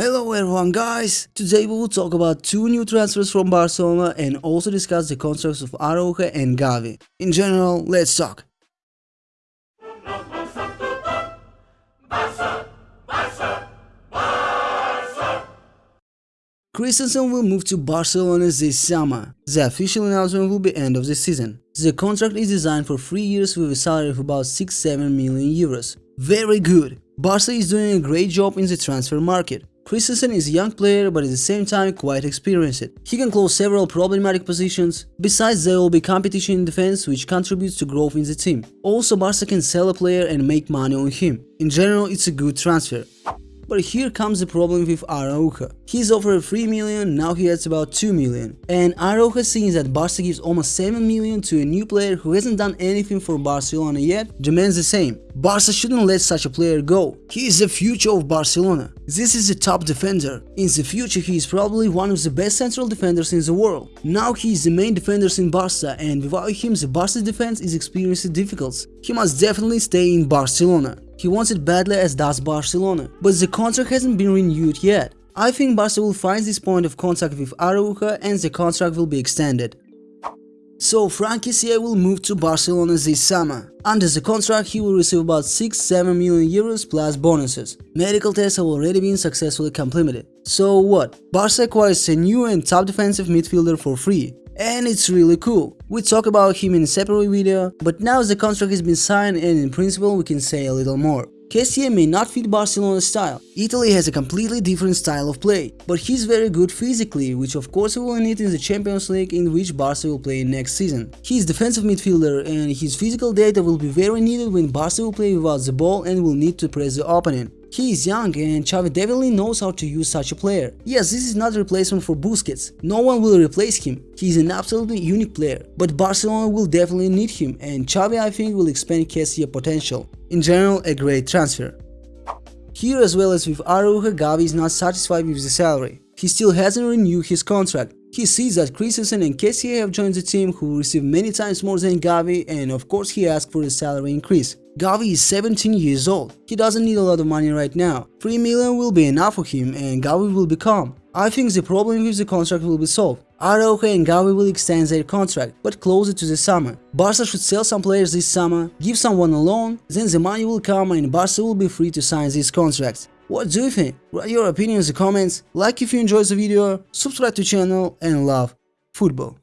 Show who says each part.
Speaker 1: Hello everyone guys! Today we will talk about two new transfers from Barcelona and also discuss the contracts of Araujo and Gavi. In general, let's talk. Christensen will move to Barcelona this summer. The official announcement will be end of the season. The contract is designed for 3 years with a salary of about 6-7 million euros. Very good! Barca is doing a great job in the transfer market. Christensen is a young player but at the same time quite experienced. He can close several problematic positions. Besides there will be competition in defense which contributes to growth in the team. Also Barca can sell a player and make money on him. In general it's a good transfer. But here comes the problem with Araujo. He's offered 3 million, now he has about 2 million. And Araujo seeing that Barca gives almost 7 million to a new player who hasn't done anything for Barcelona yet, demands the same. Barca shouldn't let such a player go. He is the future of Barcelona. This is a top defender. In the future he is probably one of the best central defenders in the world. Now he is the main defender in Barca and without him the Barca defense is experiencing difficulties. He must definitely stay in Barcelona. He wants it badly as does Barcelona, but the contract hasn't been renewed yet. I think Barca will find this point of contact with Araujo and the contract will be extended. So Frankie Kessié will move to Barcelona this summer. Under the contract he will receive about 6-7 million euros plus bonuses. Medical tests have already been successfully completed. So what? Barca acquires a new and top defensive midfielder for free and it's really cool. We talk about him in a separate video, but now the contract has been signed and in principle we can say a little more. Kessié may not fit Barcelona's style. Italy has a completely different style of play, but he's very good physically, which of course we will need in the Champions League in which Barca will play next season. He's defensive midfielder and his physical data will be very needed when Barca will play without the ball and will need to press the opponent. He is young and Xavi definitely knows how to use such a player. Yes, this is not a replacement for Busquets, no one will replace him, he is an absolutely unique player, but Barcelona will definitely need him and Xavi I think will expand Kessié potential. In general, a great transfer. Here as well as with Araujo, Gavi is not satisfied with the salary. He still hasn't renewed his contract. He sees that Christensen and Kessié have joined the team who receive many times more than Gavi and of course he asks for a salary increase. Gavi is 17 years old. He doesn't need a lot of money right now. 3 million will be enough for him and Gavi will be calm. I think the problem with the contract will be solved. Araujo and Gavi will extend their contract, but closer to the summer. Barca should sell some players this summer, give someone a loan, then the money will come and Barca will be free to sign these contracts. What do you think? Write your opinions in comments, like if you enjoyed the video, subscribe to channel and love football.